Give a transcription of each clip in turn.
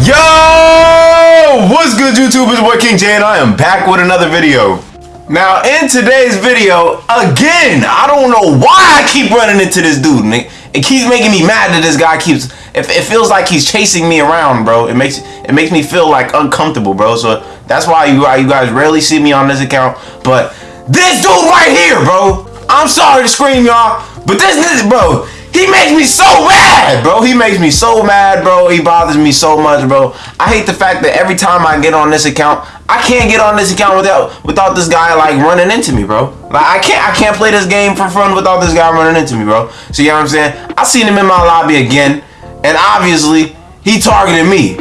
Yo! What's good, YouTube? It's boy King J, and I am back with another video. Now, in today's video, again, I don't know why I keep running into this dude. And it, keeps making me mad that this guy keeps. It, it feels like he's chasing me around, bro. It makes it makes me feel like uncomfortable, bro. So that's why you you guys rarely see me on this account. But this dude right here, bro. I'm sorry to scream, y'all, but this, this bro. He makes me so mad, bro. He makes me so mad, bro. He bothers me so much, bro. I hate the fact that every time I get on this account, I can't get on this account without without this guy like running into me, bro. Like I can't I can't play this game for fun without this guy running into me, bro. See you what I'm saying? I seen him in my lobby again, and obviously he targeted me.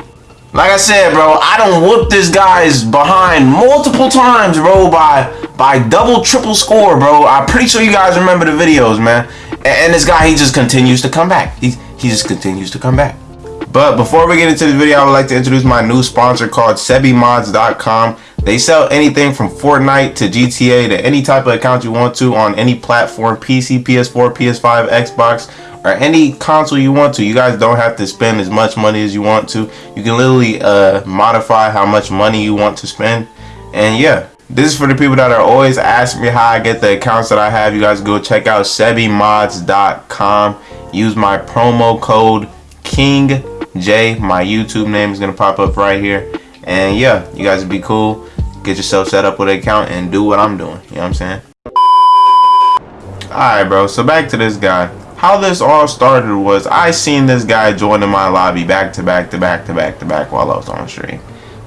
Like I said, bro, I don't whoop this guy's behind multiple times, bro, by by double, triple score, bro. I'm pretty sure you guys remember the videos, man. And, this guy, he just continues to come back. He, he just continues to come back. But before we get into the video, I would like to introduce my new sponsor called SebiMods.com. They sell anything from Fortnite to GTA to any type of account you want to on any platform, PC, PS4, PS5, Xbox, or any console you want to. You guys don't have to spend as much money as you want to. You can literally uh, modify how much money you want to spend. And yeah, this is for the people that are always asking me how I get the accounts that I have. You guys go check out sebimods.com. Use my promo code King J. My YouTube name is gonna pop up right here. And yeah, you guys be cool. Get yourself set up with an account and do what I'm doing. You know what I'm saying? Alright, bro. So back to this guy. How this all started was I seen this guy joining my lobby back to back to back to back to back while I was on stream.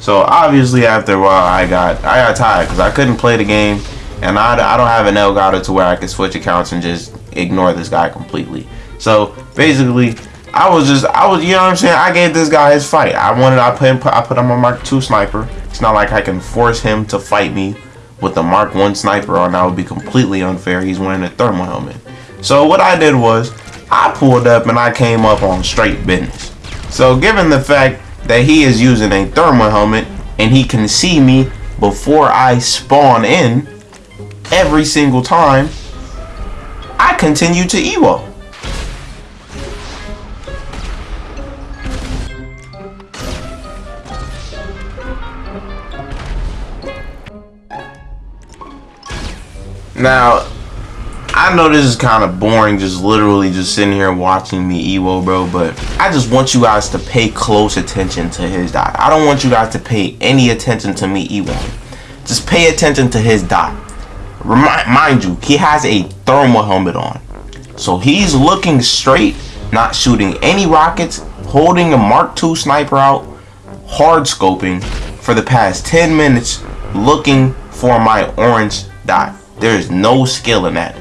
So obviously after a while I got I got tired because I couldn't play the game and I, I don't have an Elgato to where I can switch accounts and just ignore this guy completely. So basically I was just I was you know what I'm saying I gave this guy his fight. I wanted I put him, I put him on Mark II sniper. It's not like I can force him to fight me with the Mark 1 sniper on that would be completely unfair. He's wearing a thermal helmet. So what I did was I pulled up and I came up on straight business. So given the fact that he is using a thermal helmet and he can see me before I spawn in every single time, I continue to Evo. Now, I know this is kind of boring, just literally just sitting here watching me Evo, bro, but I just want you guys to pay close attention to his dot. I don't want you guys to pay any attention to me Evo. Just pay attention to his dot. Remind, mind you, he has a thermal helmet on. So he's looking straight, not shooting any rockets, holding a Mark II sniper out, hard scoping for the past 10 minutes, looking for my orange dot. There is no skill in that.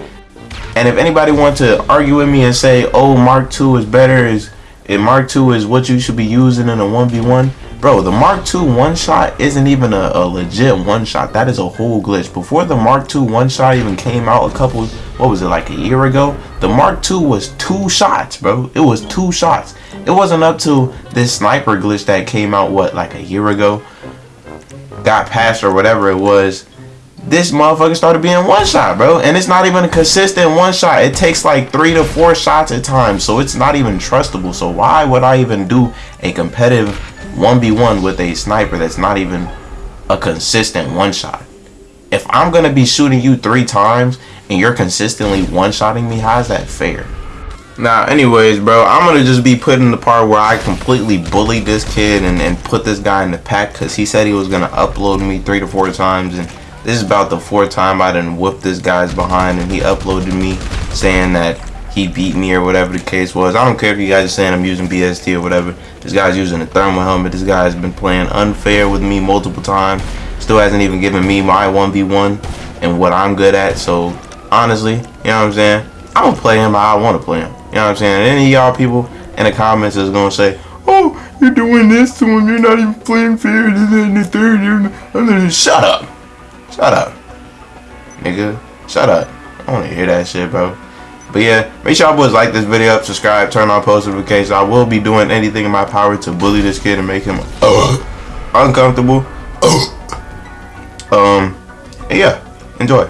And if anybody wants to argue with me and say, oh, Mark II is better, is if Mark II is what you should be using in a 1v1, bro, the Mark II one-shot isn't even a, a legit one-shot. That is a whole glitch. Before the Mark II one-shot even came out a couple, what was it, like a year ago? The Mark II was two shots, bro. It was two shots. It wasn't up to this sniper glitch that came out, what, like a year ago? Got passed or whatever it was this motherfucker started being one shot, bro. And it's not even a consistent one shot. It takes like three to four shots at times. So it's not even trustable. So why would I even do a competitive 1v1 with a sniper that's not even a consistent one shot? If I'm going to be shooting you three times and you're consistently one-shotting me, how is that fair? Now, anyways, bro, I'm going to just be putting the part where I completely bullied this kid and, and put this guy in the pack because he said he was going to upload me three to four times and this is about the fourth time I done whooped this guy's behind and he uploaded me saying that he beat me or whatever the case was. I don't care if you guys are saying I'm using BST or whatever. This guy's using a thermal helmet. This guy's been playing unfair with me multiple times. Still hasn't even given me my 1v1 and what I'm good at. So, honestly, you know what I'm saying? I'm going to play him how I want to play him. You know what I'm saying? And any of y'all people in the comments is going to say, oh, you're doing this to him. You're not even playing fair. This and the third. You're not. Shut up. Shut up. Nigga. Shut up. I don't want to hear that shit, bro. But yeah, make sure y'all boys like this video up, subscribe, turn on post notifications. I will be doing anything in my power to bully this kid and make him uh, uncomfortable. um, yeah, enjoy.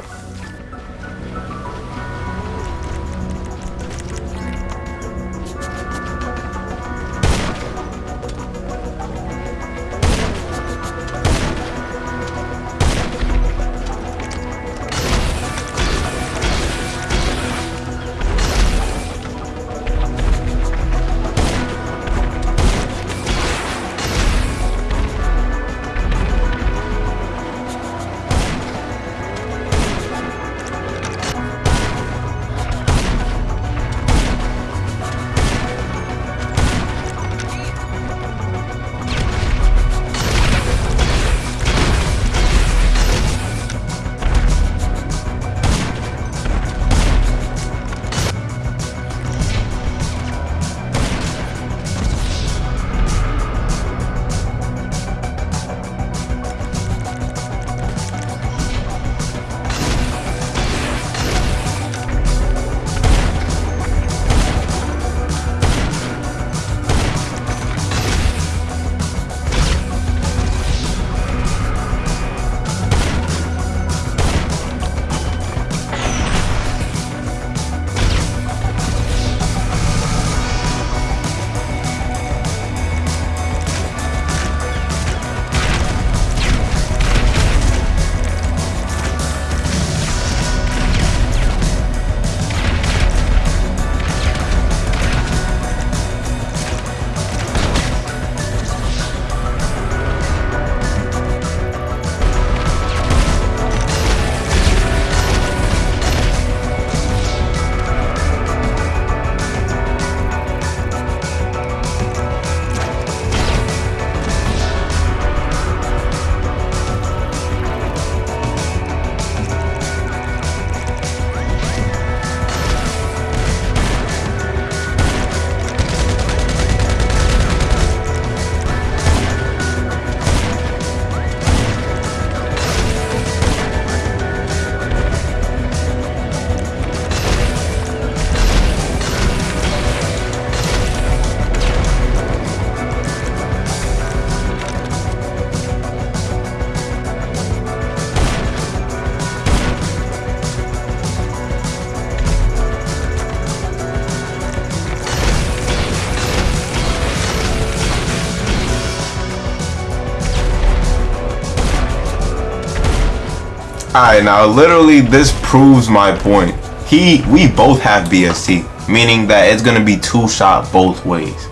Alright, now literally this proves my point. He, we both have BST, meaning that it's gonna be two shot both ways.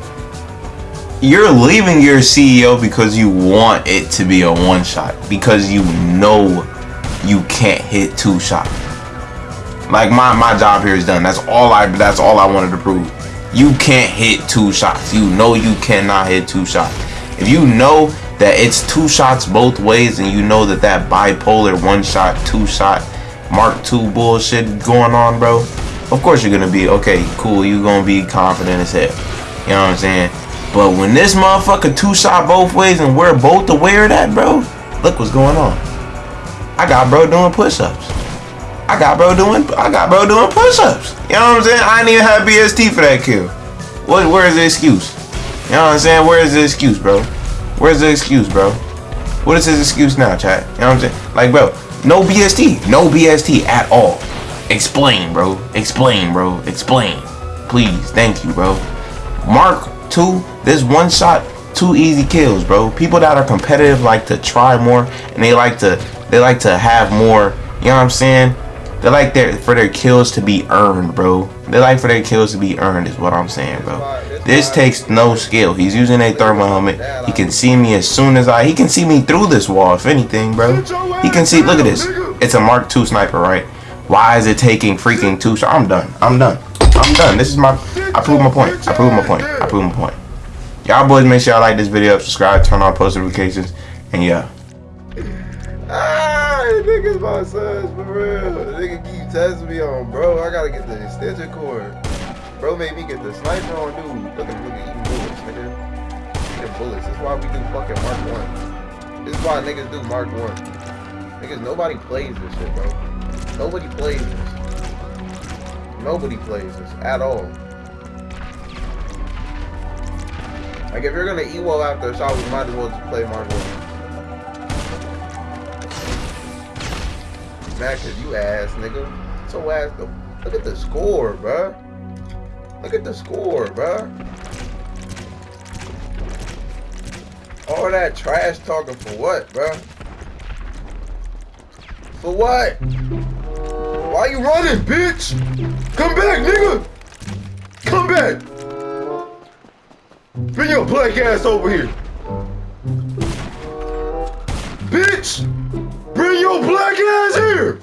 You're leaving your CEO because you want it to be a one shot, because you know you can't hit two shot. Like my, my job here is done. That's all I that's all I wanted to prove. You can't hit two shots. You know you cannot hit two shots. If you know that it's two shots both ways and you know that that bipolar one shot, two shot, Mark two bullshit going on, bro, of course you're gonna be okay, cool. You gonna be confident as hell. You know what I'm saying? But when this motherfucker two shot both ways and we're both aware of that, bro, look what's going on. I got bro doing push-ups. I got bro doing I got bro doing push-ups. You know what I'm saying? I didn't even have BST for that kill. What where is the excuse? You know what I'm saying? Where is the excuse, bro? Where's the excuse, bro? What is his excuse now, chat? You know what I'm saying? Like, bro, no BST. No BST at all. Explain, bro. Explain, bro. Explain. Please. Thank you, bro. Mark 2, this one shot, two easy kills, bro. People that are competitive like to try more and they like to they like to have more, you know what I'm saying? They like their for their kills to be earned, bro. They like for their kills to be earned is what I'm saying, bro. This takes no skill. He's using a thermal helmet. He can see me as soon as I he can see me through this wall, if anything, bro. He can see look at this. It's a Mark II sniper, right? Why is it taking freaking two shots? I'm done. I'm done. I'm done. This is my I prove my point. I prove my point. I prove my point. Y'all boys make sure y'all like this video, subscribe, turn on post notifications, and yeah. Ah, niggas my sons for real. Nigga keep testing me on, bro. I gotta get the extension cord. Bro made me get the sniper on, dude. Look at look at eating bullets, nigga. Eating bullets. This is why we do fucking Mark One. This is why niggas do Mark One. Niggas, nobody plays this shit, bro. Nobody plays this. Nobody plays this at all. Like if you're gonna Evo after a shot, we might as well just play Mark One. Max, you ass nigga. So ass though. Look at the score, bruh. Look at the score, bruh. All that trash talking for what, bruh? For what? Why you running, bitch? Come back, nigga! Come back! Bring your black ass over here! Bitch! Bring your black ass here!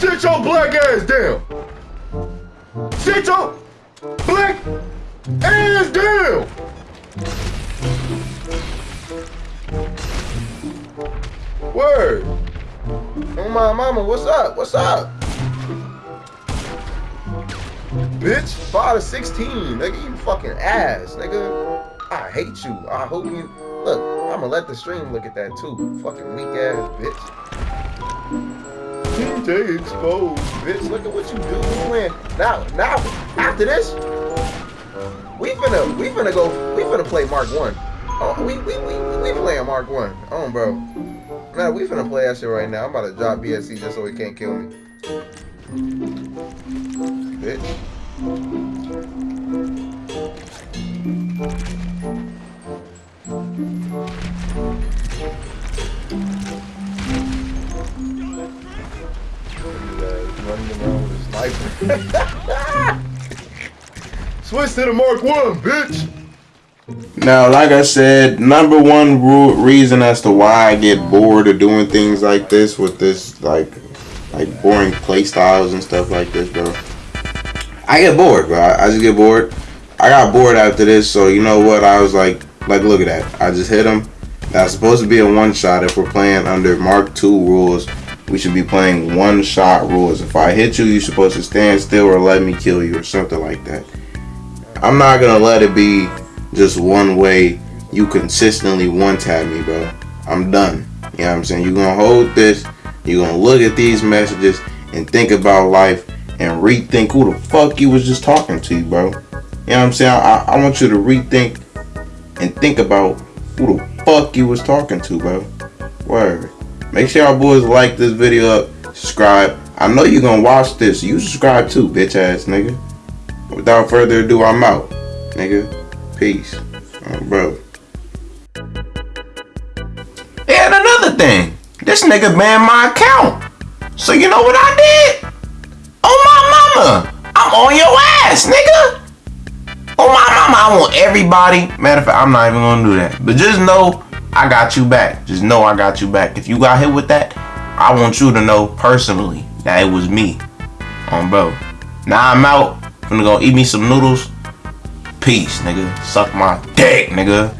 Sit your black ass down! Sit your black ass down! Word! Oh my mama, what's up? What's up? Bitch, 5 to 16, nigga, you fucking ass, nigga. I hate you. I hope you look. I'ma let the stream look at that too. Fucking weak ass bitch. TJ exposed, bitch. Look at what you do. Playing now. Now after this, we finna we finna go. We finna play Mark One. Oh, we we we we playing Mark One. Oh, bro. Man, we finna play that shit right now. I'm about to drop BST just so he can't kill me. Bitch. To Mark One, bitch. Now, like I said, number one rule, reason as to why I get bored of doing things like this with this like like boring play styles and stuff like this, bro. I get bored, bro. I just get bored. I got bored after this, so you know what? I was like, like, look at that. I just hit him. That's supposed to be a one shot if we're playing under Mark II rules we should be playing one shot rules. If I hit you, you're supposed to stand still or let me kill you or something like that. I'm not gonna let it be just one way you consistently one tap me, bro. I'm done. You know what I'm saying? You're gonna hold this, you're gonna look at these messages and think about life and rethink who the fuck you was just talking to, bro. You know what I'm saying? I, I want you to rethink and think about who the fuck you was talking to, bro. Word. Make sure y'all boys like this video up, subscribe. I know you're gonna watch this. You subscribe too, bitch ass nigga. Without further ado, I'm out. Nigga. Peace. bro. And another thing. This nigga banned my account. So you know what I did? Oh my mama, I'm on your ass, nigga. Oh my mama, I want everybody. Matter of fact, I'm not even gonna do that. But just know I got you back. Just know I got you back. If you got hit with that, I want you to know personally that it was me. Um, bro. Now I'm out. Finna go eat me some noodles. Peace, nigga. Suck my dick, nigga.